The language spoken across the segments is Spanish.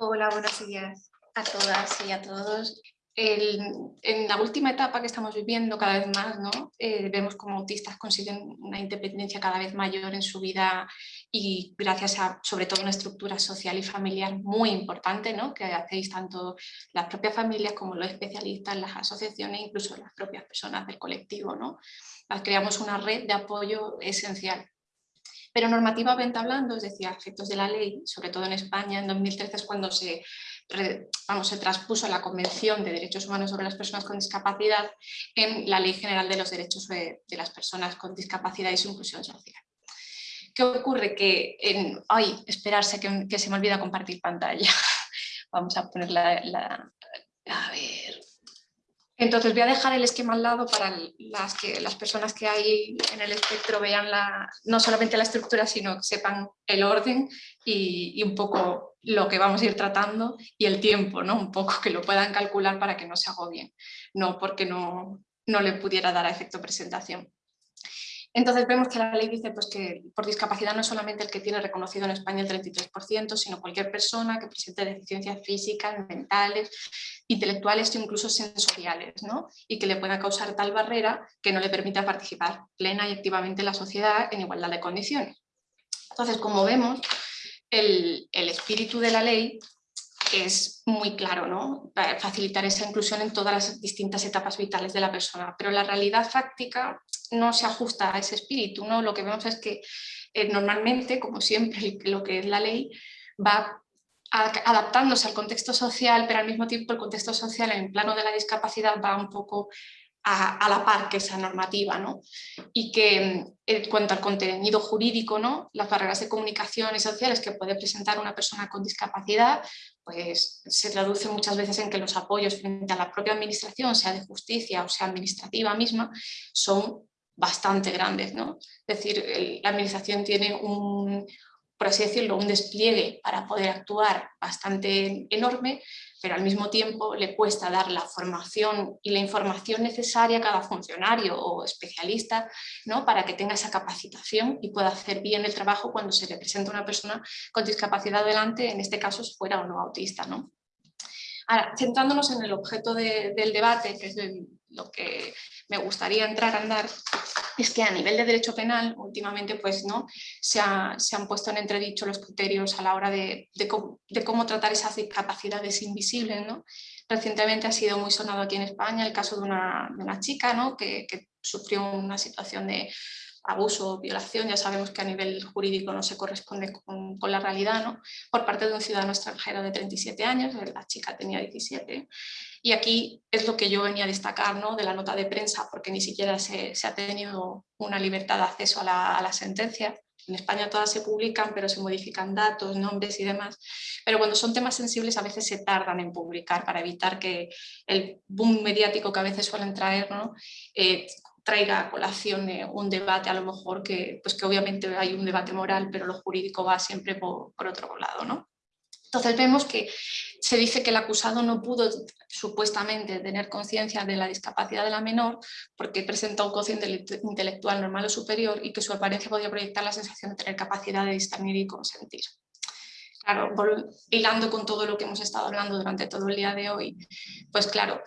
Hola, buenos días a todas y a todos. en la última etapa que estamos viviendo cada vez más, ¿no? Eh, vemos como autistas consiguen una independencia cada vez mayor en su vida y gracias a sobre todo una estructura social y familiar muy importante ¿no? que hacéis tanto las propias familias como los especialistas, las asociaciones, incluso las propias personas del colectivo. ¿no? Creamos una red de apoyo esencial pero normativamente hablando, es decir, a efectos de la ley, sobre todo en España, en 2013 es cuando se, vamos, se traspuso la Convención de Derechos Humanos sobre las Personas con Discapacidad en la Ley General de los Derechos de, las Personas con Discapacidad y su Inclusión Social. ¿Qué ocurre? Que en... ¡Ay! Esperarse que, se me olvida compartir pantalla. Vamos a poner la... A ver... Entonces voy a dejar el esquema al lado para las, que, las personas que hay en el espectro vean la, no solamente la estructura, sino que sepan el orden y, un poco lo que vamos a ir tratando y el tiempo, ¿no? un poco que lo puedan calcular para que no se agobien, no porque no, no le pudiera dar a efecto presentación. Entonces vemos que la ley dice pues, que por discapacidad no es solamente el que tiene reconocido en España el 33%, sino cualquier persona que presente deficiencias físicas, mentales, intelectuales e incluso sensoriales, ¿no? y que le pueda causar tal barrera que no le permita participar plena y activamente en la sociedad en igualdad de condiciones. Entonces, como vemos, el, el espíritu de la ley es muy claro, ¿no? facilitar esa inclusión en todas las distintas etapas vitales de la persona, pero la realidad práctica no se ajusta a ese espíritu, ¿no? Lo que vemos es que eh, normalmente, como siempre, lo que es la ley va adaptándose al contexto social, pero al mismo tiempo el contexto social en el plano de la discapacidad va un poco a, la par que esa normativa, ¿no? Y que en cuanto al contenido jurídico, ¿no? las barreras de comunicación y sociales que puede presentar una persona con discapacidad, pues se traduce muchas veces en que los apoyos frente a la propia administración, sea de justicia o sea administrativa misma, son bastante grandes. ¿no? Es decir, la administración tiene un, por así decirlo, un despliegue para poder actuar bastante enorme, pero al mismo tiempo le cuesta dar la formación y la información necesaria a cada funcionario o especialista ¿no? para que tenga esa capacitación y pueda hacer bien el trabajo cuando se le presenta una persona con discapacidad delante, en este caso fuera o no autista. ¿no? Ahora, centrándonos en el objeto del debate, que es lo que me gustaría entrar a andar, es que a nivel de derecho penal últimamente pues, ¿no? se, han puesto en entredicho los criterios a la hora de, cómo, tratar esas discapacidades invisibles. Recientemente ha sido muy sonado aquí en España el caso de una, chica ¿no? que, sufrió una situación de abuso o violación, ya sabemos que a nivel jurídico no se corresponde con, la realidad, ¿no? por parte de un ciudadano extranjero de 37 años, la chica tenía 17, y aquí es lo que yo venía a destacar ¿no? de la nota de prensa, porque ni siquiera se, ha tenido una libertad de acceso a la, sentencia, en España todas se publican, pero se modifican datos, nombres y demás. Pero cuando son temas sensibles a veces se tardan en publicar para evitar que el boom mediático que a veces suelen traer ¿no? Eh, traiga a colación eh, un debate a lo mejor que, pues que obviamente hay un debate moral, pero lo jurídico va siempre por, por otro lado. ¿no? Entonces vemos que se dice que el acusado no pudo supuestamente tener conciencia de la discapacidad de la menor porque presenta un cociente intelectual normal o superior y que su apariencia podía proyectar la sensación de tener capacidad de discernir y consentir. Claro, hilando con todo lo que hemos estado hablando durante todo el día de hoy, pues claro,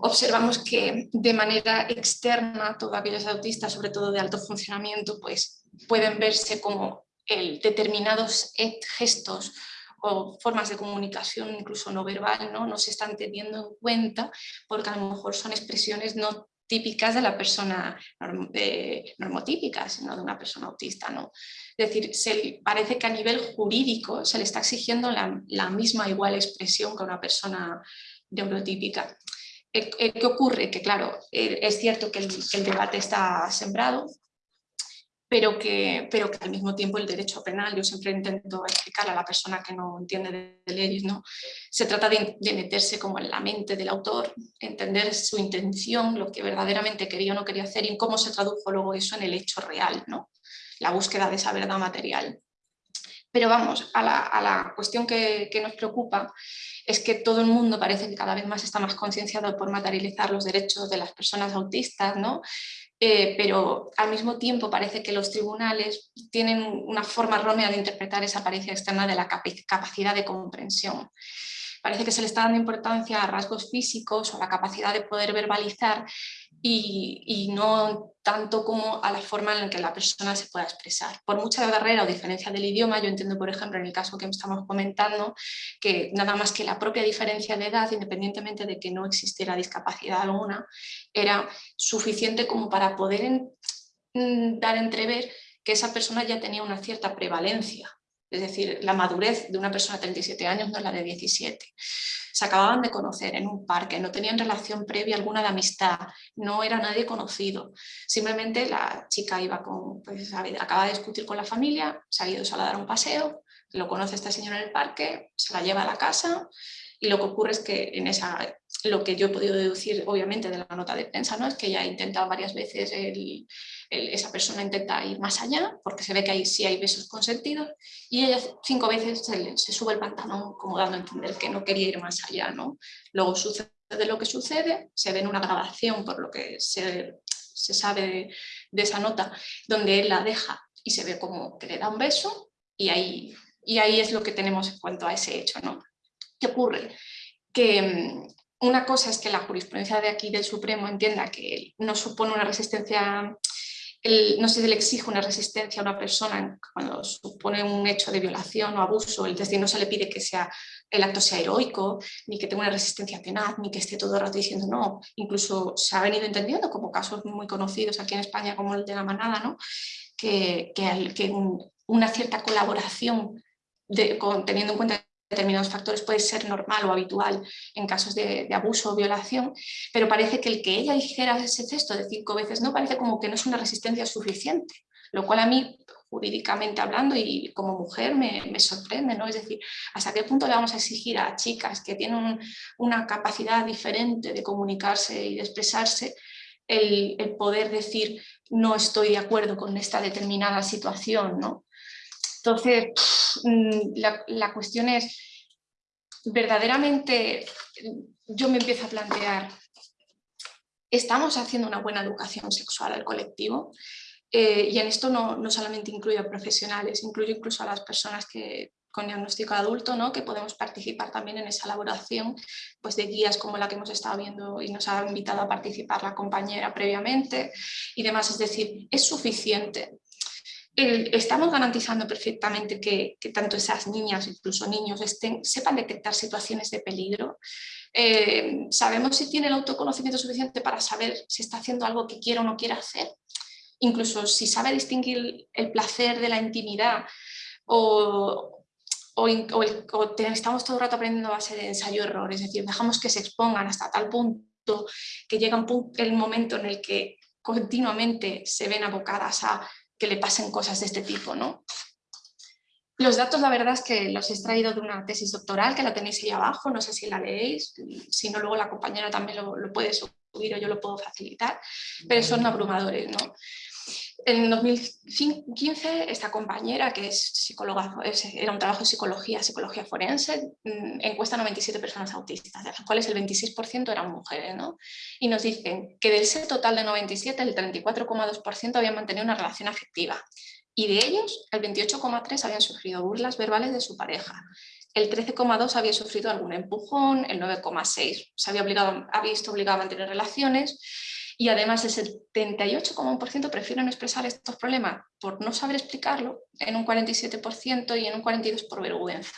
observamos que de manera externa todos aquellos autistas, sobre todo de alto funcionamiento, pues pueden verse como el determinados gestos o formas de comunicación incluso no verbal ¿no? no se están teniendo en cuenta porque a lo mejor son expresiones no típicas de la persona normotípica, sino de una persona autista. ¿no? Es decir, se, parece que a nivel jurídico se le está exigiendo la, misma igual expresión que a una persona neurotípica. Eh, eh, ¿Qué ocurre? Que claro, eh, es cierto que el debate está sembrado, pero que, pero que al mismo tiempo el derecho penal, yo siempre intento explicarle a la persona que no entiende de leyes, ¿no? se trata de, meterse como en la mente del autor, entender su intención, lo que verdaderamente quería o no quería hacer y cómo se tradujo luego eso en el hecho real, ¿no? la búsqueda de esa verdad material. Pero vamos, a la, a la cuestión que, que, nos preocupa es que todo el mundo parece que cada vez más está más concienciado por materializar los derechos de las personas autistas, ¿no? Eh, pero al mismo tiempo parece que los tribunales tienen una forma errónea de interpretar esa apariencia externa de la capacidad de comprensión. Parece que se le está dando importancia a rasgos físicos o a la capacidad de poder verbalizar y, no tanto como a la forma en la que la persona se pueda expresar. Por mucha barrera o diferencia del idioma, yo entiendo, por ejemplo, en el caso que estamos comentando, que nada más que la propia diferencia de edad, independientemente de que no existiera discapacidad alguna, era suficiente como para poder dar entrever que esa persona ya tenía una cierta prevalencia es decir, la madurez de una persona de 37 años no es la de 17. Se acababan de conocer en un parque, no tenían relación previa alguna de amistad, no era nadie conocido. Simplemente la chica iba con, pues, acaba de discutir con la familia, se ha ido a dar un paseo, lo conoce esta señora en el parque, se la lleva a la casa y lo que ocurre es que en esa, lo que yo he podido deducir obviamente de la nota de prensa, ¿no? es que ella ha intentado varias veces, esa persona intenta ir más allá, porque se ve que ahí sí hay besos consentidos, y ella cinco veces se, sube el pantalón como dando a entender que no quería ir más allá. ¿no? Luego sucede lo que sucede, se ve en una grabación por lo que se, sabe de, esa nota, donde él la deja y se ve como que le da un beso, y ahí, y ahí es lo que tenemos en cuanto a ese hecho. ¿no? ¿Qué ocurre? Que mm, una cosa es que la jurisprudencia de aquí del Supremo entienda que no supone una resistencia, no se le exige una resistencia a una persona cuando supone un hecho de violación o abuso, es decir, no se le pide que sea, el acto sea heroico, ni que tenga una resistencia tenaz, ni que esté todo el rato diciendo no, incluso se ha venido entendiendo como casos muy conocidos aquí en España como el de la manada, ¿no? que, que, una cierta colaboración teniendo en cuenta determinados factores puede ser normal o habitual en casos de, abuso o violación, pero parece que el que ella dijera ese texto de cinco veces no parece como que no es una resistencia suficiente, lo cual a mí jurídicamente hablando y como mujer me, sorprende, ¿no? Es decir, ¿hasta qué punto le vamos a exigir a chicas que tienen una capacidad diferente de comunicarse y de expresarse el, el, poder decir no estoy de acuerdo con esta determinada situación, ¿no? Entonces, mm, la, cuestión es, verdaderamente yo me empiezo a plantear, ¿estamos haciendo una buena educación sexual al colectivo? Eh, y en esto no, solamente incluye a profesionales, incluye incluso a las personas que, con diagnóstico adulto, ¿no? que podemos participar también en esa elaboración pues, de guías como la que hemos estado viendo y nos ha invitado a participar la compañera previamente y demás. Es decir, ¿es suficiente estamos garantizando perfectamente que, tanto esas niñas, incluso niños, estén, sepan detectar situaciones de peligro. Eh, sabemos si tiene el autoconocimiento suficiente para saber si está haciendo algo que quiere o no quiere hacer. Incluso si sabe distinguir el placer de la intimidad o, estamos todo el rato aprendiendo a base de ensayo-error, es decir, dejamos que se expongan hasta tal punto que llega un punto, el momento en el que continuamente se ven abocadas a que le pasen cosas de este tipo. ¿no? Los datos la verdad es que los he extraído de una tesis doctoral que la tenéis ahí abajo, no sé si la leéis, si no luego la compañera también lo, lo puede subir o yo lo puedo facilitar, pero son abrumadores. ¿no? En 2015, esta compañera, que es psicóloga, era un trabajo de psicología, psicología forense, mm, encuesta a 97 personas autistas, de las cuales el 26% eran mujeres. ¿no? Y nos dicen que del set total de 97, el 34,2% habían mantenido una relación afectiva. Y de ellos, el 28,3% habían sufrido burlas verbales de su pareja. El 13,2% había sufrido algún empujón, el 9,6% se había, obligado, había visto obligado a mantener relaciones y además el 78,1% prefieren expresar estos problemas por no saber explicarlo en un 47% y en un 42% por vergüenza.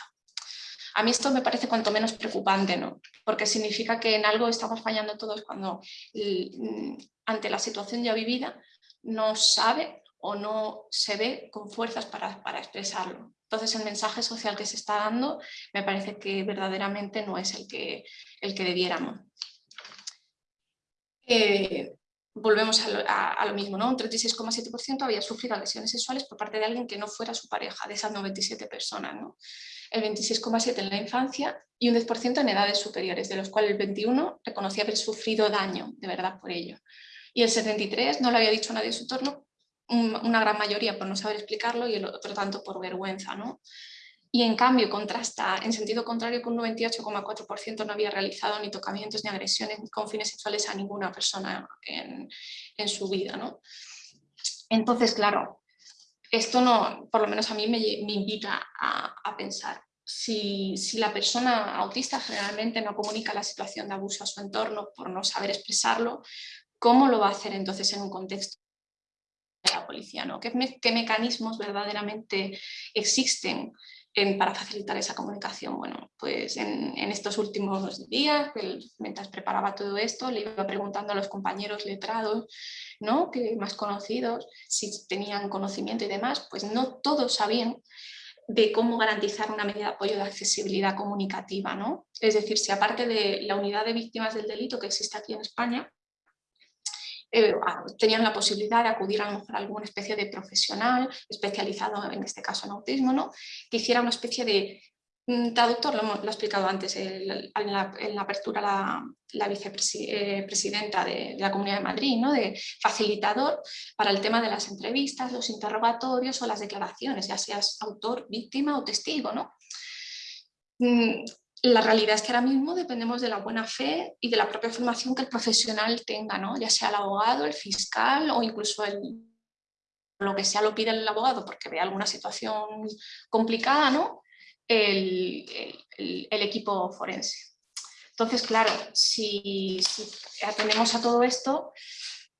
A mí esto me parece cuanto menos preocupante, ¿no? porque significa que en algo estamos fallando todos cuando mm, ante la situación ya vivida no sabe o no se ve con fuerzas para, para expresarlo. Entonces el mensaje social que se está dando me parece que verdaderamente no es el que, el que debiéramos. Eh, volvemos a lo, mismo, ¿no? un 36,7% había sufrido agresiones sexuales por parte de alguien que no fuera su pareja, de esas 97 personas. ¿no? El 26,7% en la infancia y un 10% en edades superiores, de los cuales el 21% reconocía haber sufrido daño de verdad por ello. Y el 73% no le había dicho a nadie en su entorno, una gran mayoría por no saber explicarlo y el otro tanto por vergüenza. ¿no? Y en cambio contrasta en sentido contrario que un 98,4% no había realizado ni tocamientos ni agresiones con fines sexuales a ninguna persona en, su vida. ¿no? Entonces, claro, esto no, por lo menos a mí me, invita a, pensar. Si, si, la persona autista generalmente no comunica la situación de abuso a su entorno por no saber expresarlo, ¿cómo lo va a hacer entonces en un contexto de la policía? ¿no? ¿Qué, ¿Qué, mecanismos verdaderamente existen para facilitar esa comunicación. Bueno, pues en, estos últimos días, mientras preparaba todo esto, le iba preguntando a los compañeros letrados, ¿no? que más conocidos, si tenían conocimiento y demás, pues no todos sabían de cómo garantizar una medida de apoyo de accesibilidad comunicativa. ¿no? Es decir, si aparte de la unidad de víctimas del delito que existe aquí en España, eh, tenían la posibilidad de acudir a, alguna especie de profesional especializado, en este caso en autismo, ¿no? que hiciera una especie de mm, traductor, lo, he explicado antes en, la, apertura la, vicepresidenta eh, de, la Comunidad de Madrid, ¿no? de facilitador para el tema de las entrevistas, los interrogatorios o las declaraciones, ya seas autor, víctima o testigo. ¿no? La realidad es que ahora mismo dependemos de la buena fe y de la propia formación que el profesional tenga, ¿no? ya sea el abogado, el fiscal o incluso el, lo que sea lo pide el abogado porque ve alguna situación complicada, ¿no? el, equipo forense. Entonces, claro, si, si atendemos a todo esto,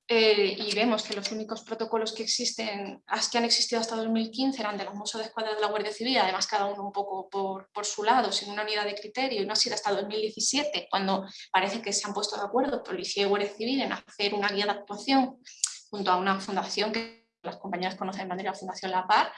eh, y vemos que los únicos protocolos que existen, que han existido hasta 2015 eran de los Mossos de Escuadra de la Guardia Civil, además cada uno un poco por, por, su lado, sin una unidad de criterio, y no ha sido hasta 2017, cuando parece que se han puesto de acuerdo Policía y Guardia Civil en hacer una guía de actuación junto a una fundación que las compañeras conocen de manera Fundación La Par,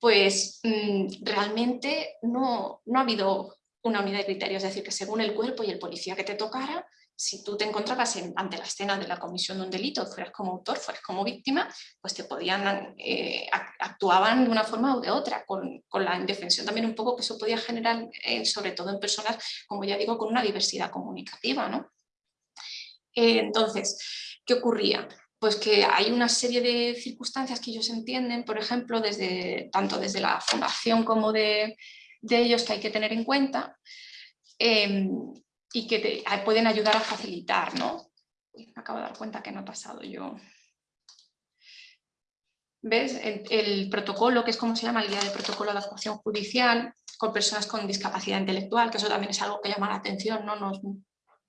pues mm, realmente no, no ha habido una unidad de criterio, es decir, que según el cuerpo y el policía que te tocara, si tú te encontrabas ante la escena de la comisión de un delito, fueras como autor, fueras como víctima, pues te podían, eh, actuaban de una forma u de otra, con, la indefensión también un poco que eso podía generar, eh, sobre todo en personas, como ya digo, con una diversidad comunicativa. ¿no? Eh, entonces, ¿qué ocurría? Pues que hay una serie de circunstancias que ellos entienden, por ejemplo, desde, tanto desde la fundación como de, de ellos que hay que tener en cuenta, em, y que te pueden ayudar a facilitar, ¿no? me acabo de dar cuenta que no he pasado yo. ¿Ves? El, protocolo, que es como se llama el guía de protocolo de actuación judicial, con personas con discapacidad intelectual, que eso también es algo que llama la atención, ¿no? Nos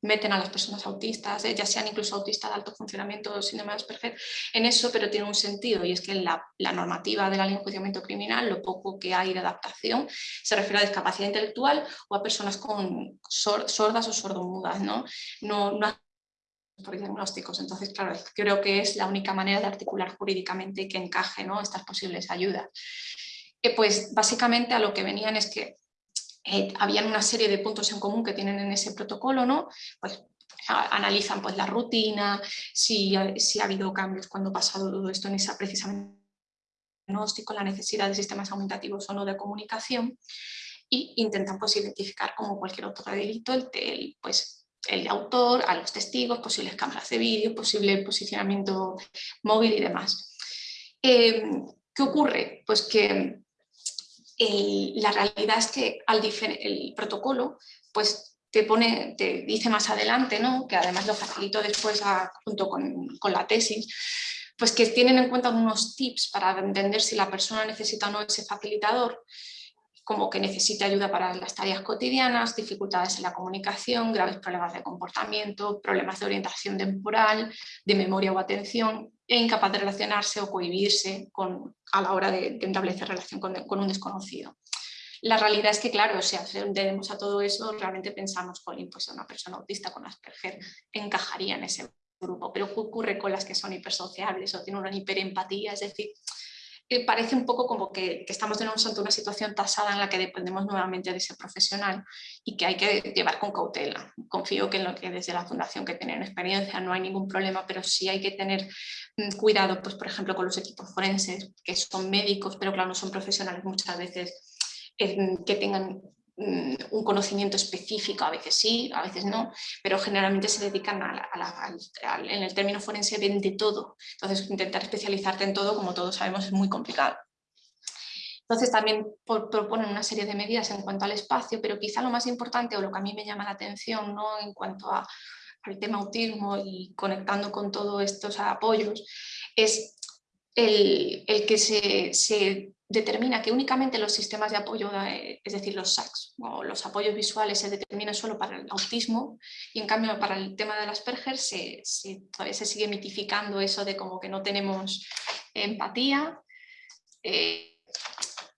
meten a las personas autistas, ¿eh? ya sean incluso autistas de alto funcionamiento, síndrome de en eso, pero tiene un sentido y es que la, la normativa de la ley de enjuiciamiento criminal, lo poco que hay de adaptación, se refiere a discapacidad intelectual o a personas con sordas o sordomudas, ¿no? No, no por diagnósticos. Entonces, claro, creo que es la única manera de articular jurídicamente que encaje ¿no? estas posibles ayudas. Eh, pues básicamente a lo que venían es que eh, habían una serie de puntos en común que tienen en ese protocolo, ¿no? Pues analizan pues, la rutina, si, si ha habido cambios cuando ha pasado todo esto en esa precisamente diagnóstico, la necesidad de sistemas aumentativos o no de comunicación y intentan pues, identificar como cualquier otro delito el, pues, el autor, a los testigos, posibles cámaras de vídeo, posible posicionamiento móvil y demás. Eh, ¿Qué ocurre? Pues que la realidad es que al el protocolo pues te pone, te dice más adelante, ¿no? que además lo facilito después junto con, con, la tesis, pues que tienen en cuenta unos tips para entender si la persona necesita o no ese facilitador, como que necesita ayuda para las tareas cotidianas, dificultades en la comunicación, graves problemas de comportamiento, problemas de orientación temporal, de memoria o atención, e incapaz de relacionarse o cohibirse con, a la hora de, establecer relación con, un desconocido. La realidad es que, claro, si atendemos a todo eso, realmente pensamos, Colin, pues una persona autista con Asperger encajaría en ese grupo, pero ¿qué ocurre con las que son hipersociables o tienen una hiperempatía? Es decir, parece un poco como que, estamos ante una situación tasada en la que dependemos nuevamente de ese profesional y que hay que llevar con cautela. Confío que, en lo que desde la fundación que tienen experiencia no hay ningún problema, pero sí hay que tener mm, cuidado, pues, por ejemplo, con los equipos forenses, que son médicos, pero claro, no son profesionales muchas veces eh, que tengan un conocimiento específico, a veces sí, a veces no, pero generalmente se dedican a, en el término forense de todo, entonces intentar especializarte en todo, como todos sabemos, es muy complicado. Entonces también proponen una serie de medidas en cuanto al espacio, pero quizá lo más importante o lo que a mí me llama la atención ¿no? en cuanto al tema autismo y conectando con todos estos apoyos, es el, que se, determina que únicamente los sistemas de apoyo, eh, es decir, los SACs o los apoyos visuales se determinan solo para el autismo y en cambio para el tema de las Asperger se, todavía se sigue mitificando eso de como que no tenemos empatía eh,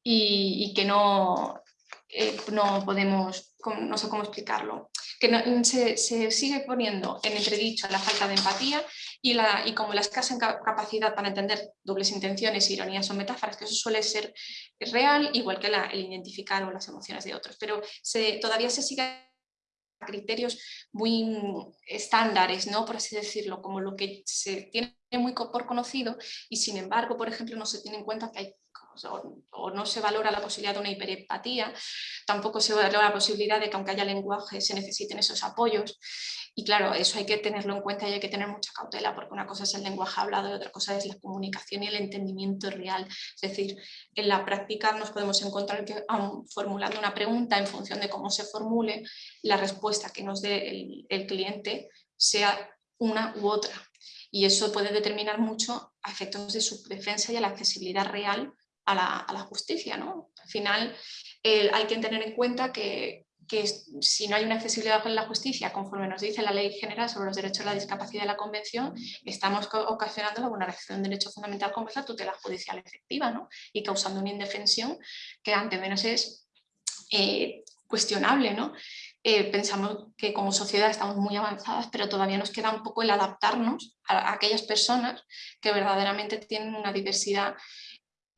y, que no, eh, no podemos, no sé cómo explicarlo, que se, se, sigue poniendo en entredicho la falta de empatía y, como la escasa capacidad para entender dobles intenciones, ironías o metáforas, que eso suele ser real, igual que el identificar o las emociones de otros, pero todavía se sigue criterios muy estándares, ¿no? por así decirlo, como lo que se tiene muy por conocido y sin embargo, por ejemplo, no se tiene en cuenta que hay o, no se valora la posibilidad de una hiperempatía, tampoco se valora la posibilidad de que aunque haya lenguaje se necesiten esos apoyos y claro, eso hay que tenerlo en cuenta y hay que tener mucha cautela porque una cosa es el lenguaje hablado y otra cosa es la comunicación y el entendimiento real. Es decir, en la práctica nos podemos encontrar que formulando una pregunta en función de cómo se formule, la respuesta que nos dé el, el cliente sea una u otra. Y eso puede determinar mucho a efectos de su defensa y a la accesibilidad real a la, justicia. ¿no? Al final hay que tener en cuenta que, si no hay una accesibilidad en la justicia, conforme nos dice la Ley General sobre los Derechos de la Discapacidad de la Convención, estamos ocasionando la vulneración de derecho fundamental como es la tutela judicial efectiva ¿no? y causando una indefensión que ante menos es eh, cuestionable. ¿no? Eh, pensamos que como sociedad estamos muy avanzadas, pero todavía nos queda un poco el adaptarnos a aquellas personas que verdaderamente tienen una diversidad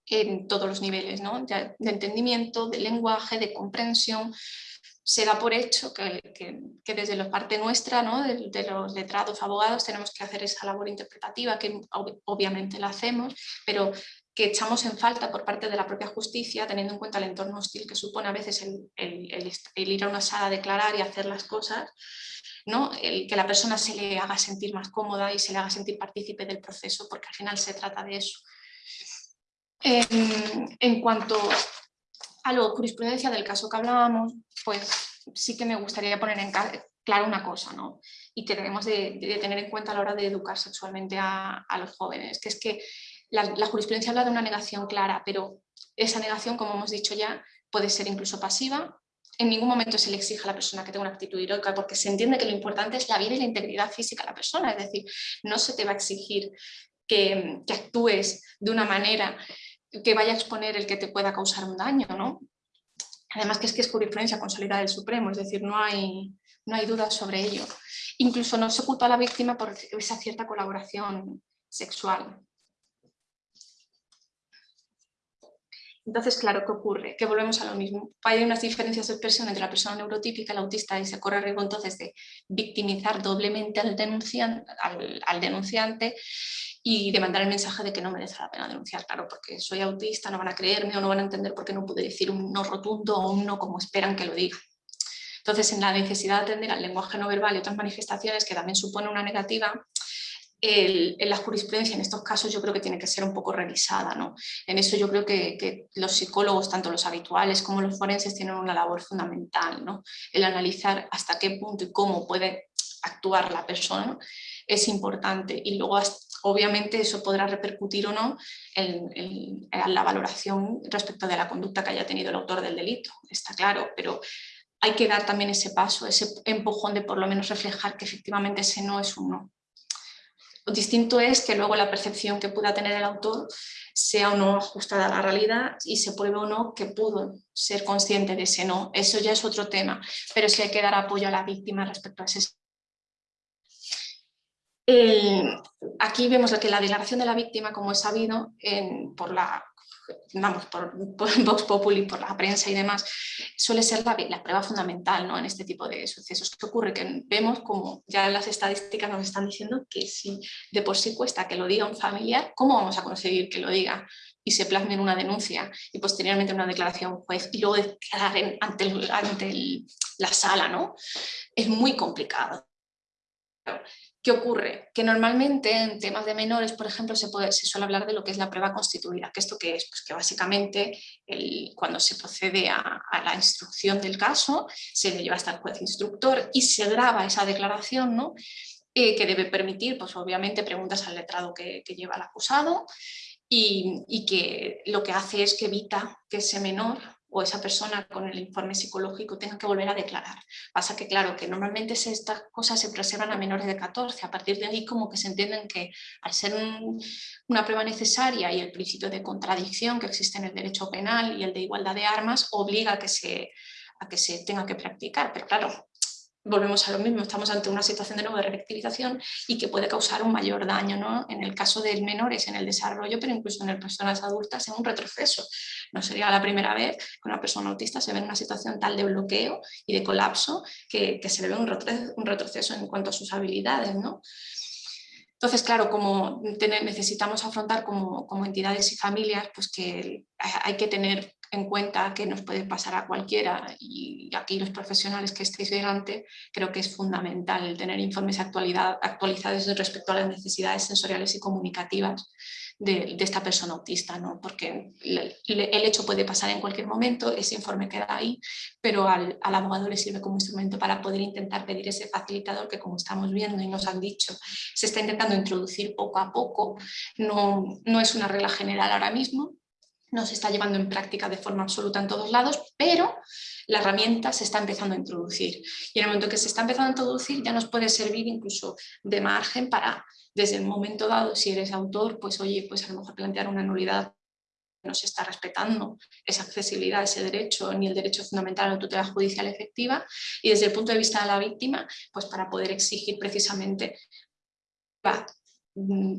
en todos los niveles, ¿no? de, entendimiento, de lenguaje, de comprensión. Se da por hecho que, que, desde la parte nuestra, ¿no? de, los letrados, abogados, tenemos que hacer esa labor interpretativa, que obviamente la hacemos, pero que echamos en falta por parte de la propia justicia, teniendo en cuenta el entorno hostil que supone a veces el, ir a una sala a declarar y hacer las cosas, ¿no? que la persona se le haga sentir más cómoda y se le haga sentir partícipe del proceso, porque al final se trata de eso. En, cuanto a la jurisprudencia del caso que hablábamos, pues sí que me gustaría poner en claro una cosa, ¿no? y que debemos de, tener en cuenta a la hora de educar sexualmente a, los jóvenes, que es que la, jurisprudencia habla de una negación clara, pero esa negación, como hemos dicho ya, puede ser incluso pasiva, en ningún momento se le exige a la persona que tenga una actitud heroica porque se entiende que lo importante es la vida y la integridad física de la persona, es decir, no se te va a exigir que actúes de una manera que vaya a exponer el que te pueda causar un daño, ¿no? Además que es que es jurisprudencia consolidada del Supremo, es decir, no hay, no hay dudas sobre ello. Incluso no se culpa a la víctima por esa cierta colaboración sexual. Entonces, claro, ¿qué ocurre? Que volvemos a lo mismo. Hay unas diferencias de expresión entre la persona neurotípica y la autista y se corre riesgo entonces de victimizar doblemente al denunciante, al denunciante y de mandar el mensaje de que no merece la pena denunciar, claro, porque soy autista, no van a creerme o no van a entender por qué no pude decir un no rotundo o un no como esperan que lo diga. Entonces, en la necesidad de atender al lenguaje no verbal y otras manifestaciones que también supone una negativa, en la jurisprudencia en estos casos yo creo que tiene que ser un poco revisada. ¿no? En eso yo creo que, los psicólogos, tanto los habituales como los forenses, tienen una labor fundamental. ¿no? El analizar hasta qué punto y cómo puede actuar la persona es importante y luego obviamente eso podrá repercutir o no en, la valoración respecto de la conducta que haya tenido el autor del delito, está claro, pero hay que dar también ese paso, ese empujón de por lo menos reflejar que efectivamente ese no es un no. Lo distinto es que luego la percepción que pueda tener el autor sea o no ajustada a la realidad y se pruebe o no que pudo ser consciente de ese no. Eso ya es otro tema, pero sí hay que dar apoyo a la víctima respecto a ese aquí vemos que la declaración de la víctima, como es sabido, por la vamos, por, Vox Populi, por la prensa y demás, suele ser la, prueba fundamental ¿no? en este tipo de sucesos. ¿Qué ocurre? Que vemos como ya las estadísticas nos están diciendo que si de por sí cuesta que lo diga un familiar, ¿cómo vamos a conseguir que lo diga y se plasme en una denuncia y posteriormente en una declaración juez y luego declarar ante, ante la sala? ¿no? Es muy complicado ¿Qué ocurre? Que normalmente en temas de menores, por ejemplo, se, suele hablar de lo que es la prueba constituida. ¿Que ¿Esto qué es? Pues que básicamente cuando se procede a, la instrucción del caso, se le lleva hasta el juez instructor y se graba esa declaración ¿no? Eh, que debe permitir, pues obviamente, preguntas al letrado que, lleva el acusado y que lo que hace es que evita que ese menor o esa persona con el informe psicológico tenga que volver a declarar. Pasa que claro, que normalmente estas cosas se preservan a menores de 14, a partir de ahí como que se entienden que al ser una prueba necesaria y el principio de contradicción que existe en el derecho penal y el de igualdad de armas obliga a que se, a que se tenga que practicar, pero claro, volvemos a lo mismo, estamos ante una situación de nueva revictimización y que puede causar un mayor daño, ¿no? en el caso de menores en el desarrollo, pero incluso en las personas adultas en un retroceso. No sería la primera vez que una persona autista se ve en una situación tal de bloqueo y de colapso que, se le ve un retroceso, un retroceso en cuanto a sus habilidades. ¿no? Entonces, claro, como necesitamos afrontar como, como, entidades y familias, pues que hay que tener en cuenta que nos puede pasar a cualquiera y aquí los profesionales que estéis delante creo que es fundamental tener informes actualizados respecto a las necesidades sensoriales y comunicativas de, esta persona autista, ¿no? porque el, hecho puede pasar en cualquier momento, ese informe queda ahí, pero al, abogado le sirve como instrumento para poder intentar pedir ese facilitador que como estamos viendo y nos han dicho, se está intentando introducir poco a poco, no, no es una regla general ahora mismo, no se está llevando en práctica de forma absoluta en todos lados, pero la herramienta se está empezando a introducir. Y en el momento que se está empezando a introducir ya nos puede servir incluso de margen para, desde el momento dado, si eres autor, pues oye, pues a lo mejor plantear una nulidad no se está respetando esa accesibilidad, ese derecho, ni el derecho fundamental a la tutela judicial efectiva, y desde el punto de vista de la víctima, pues para poder exigir precisamente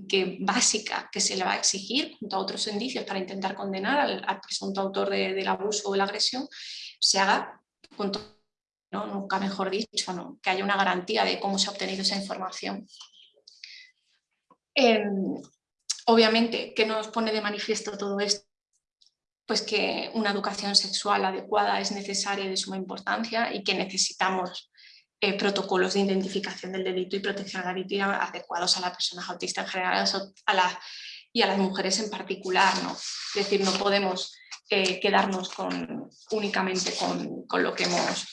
que básica que se le va a exigir junto a otros indicios para intentar condenar al, presunto autor del abuso o la agresión, se haga con ¿no? nunca mejor dicho, que haya una garantía de cómo se ha obtenido esa información. Em, obviamente, ¿qué nos pone de manifiesto todo esto? Pues que una educación sexual adecuada es necesaria de suma importancia y que necesitamos eh, protocolos de identificación del delito y protección a la víctima adecuados a las personas autistas en general a y a las mujeres en particular. ¿no? Es decir, no podemos eh, quedarnos con, únicamente con, con, lo que hemos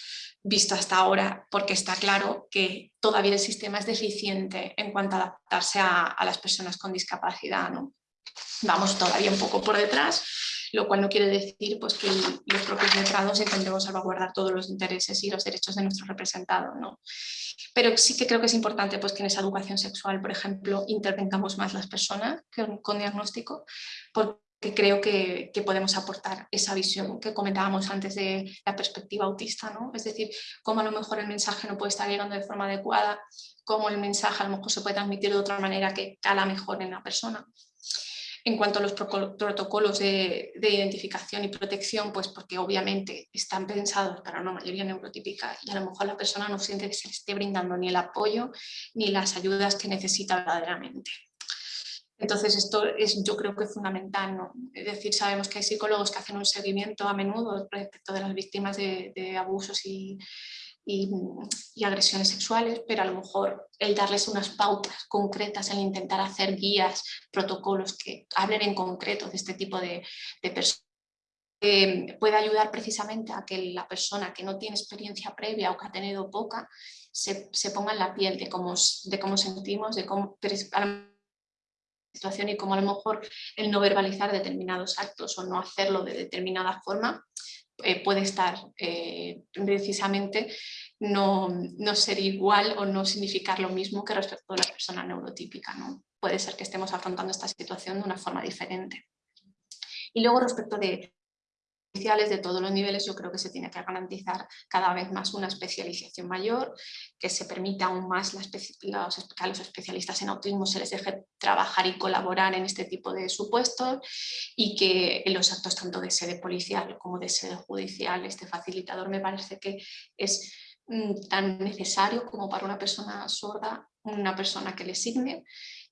visto hasta ahora, porque está claro que todavía el sistema es deficiente en cuanto a adaptarse a, a las personas con discapacidad. ¿no? Vamos todavía un poco por detrás lo cual no quiere decir pues, que los propios letrados intentemos salvaguardar todos los intereses y los derechos de nuestros representados. ¿no? Pero sí que creo que es importante pues, que en esa educación sexual, por ejemplo, intervengamos más las personas con diagnóstico, porque creo que, que, podemos aportar esa visión que comentábamos antes de la perspectiva autista, ¿no? es decir, cómo a lo mejor el mensaje no puede estar llegando de forma adecuada, cómo el mensaje a lo mejor se puede transmitir de otra manera que cala mejor en la persona. En cuanto a los protocolos de, identificación y protección, pues porque obviamente están pensados para una mayoría neurotípica y a lo mejor la persona no siente que se le esté brindando ni el apoyo ni las ayudas que necesita verdaderamente. Entonces esto es, yo creo que fundamental, ¿no? es decir, sabemos que hay psicólogos que hacen un seguimiento a menudo respecto de las víctimas de abusos y, y, agresiones sexuales, pero a lo mejor el darles unas pautas concretas, el intentar hacer guías, protocolos que hablen en concreto de este tipo de, personas, eh, puede ayudar precisamente a que la persona que no tiene experiencia previa o que ha tenido poca, se, ponga en la piel de cómo, de cómo sentimos, de cómo situación y cómo a lo mejor el no verbalizar determinados actos o no hacerlo de determinada forma eh, puede estar eh, precisamente no, no, ser igual o no significar lo mismo que respecto a la persona neurotípica. ¿no? Puede ser que estemos afrontando esta situación de una forma diferente. Y luego respecto de de todos los niveles, yo creo que se tiene que garantizar cada vez más una especialización mayor, que se permita aún más los, a los especialistas en autismo se les deje trabajar y colaborar en este tipo de supuestos y que en los actos tanto de sede policial como de sede judicial este facilitador me parece que es mm, tan necesario como para una persona sorda, una persona que le signe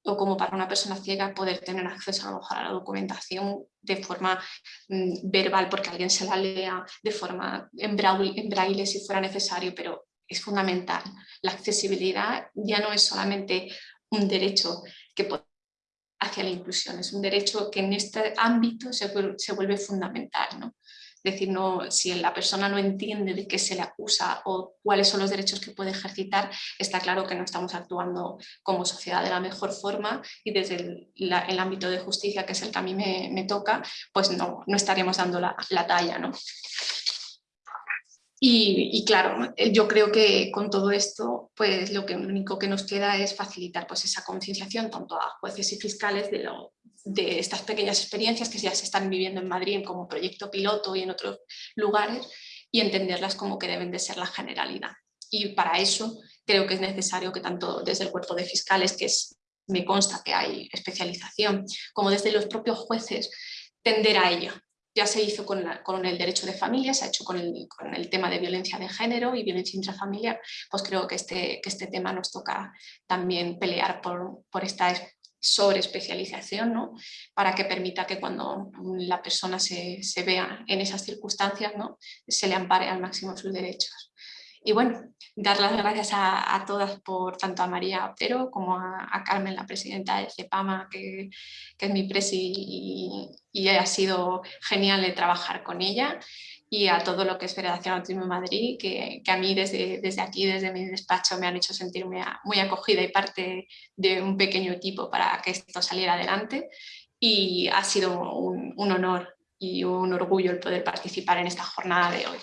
o como para una persona ciega poder tener acceso a, lo mejor a la documentación de forma mm, verbal porque alguien se la lea, de forma en braille, si fuera necesario, pero es fundamental. La accesibilidad ya no es solamente un derecho que hacia la inclusión, es un derecho que en este ámbito se, vuelve fundamental. ¿no? Decir, no, si la persona no entiende de qué se le acusa o cuáles son los derechos que puede ejercitar, está claro que no estamos actuando como sociedad de la mejor forma y desde el, ámbito de justicia, que es el que a mí me, toca, pues no, no estaríamos dando la, la talla. ¿no? Y, claro, eh, yo creo que con todo esto, pues lo, que, único que nos queda es facilitar pues, esa concienciación tanto a jueces y fiscales de, lo, de estas pequeñas experiencias que ya se están viviendo en Madrid como proyecto piloto y en otros lugares y entenderlas como que deben de ser la generalidad. Y para eso creo que es necesario que tanto desde el cuerpo de fiscales, que es, me consta que hay especialización, como desde los propios jueces, tender a ello, ya se hizo con, el derecho de familia, se ha hecho con el, tema de violencia de género y violencia intrafamiliar, pues creo que este, que este tema nos toca también pelear por, por esta sobreespecialización, ¿no? para que permita que cuando la persona se, vea en esas circunstancias ¿no? se le ampare al máximo sus derechos. Y bueno, dar las gracias a, todas, por tanto a María Otero como a, Carmen, la presidenta de CEPAMA, que, es mi presi y, ha sido genial trabajar con ella y a todo lo que es Federación Autismo Madrid, que, a mí desde, desde aquí, desde mi despacho, me han hecho sentirme muy acogida y parte de un pequeño equipo para que esto saliera adelante y ha sido un honor y un orgullo el poder participar en esta jornada de hoy.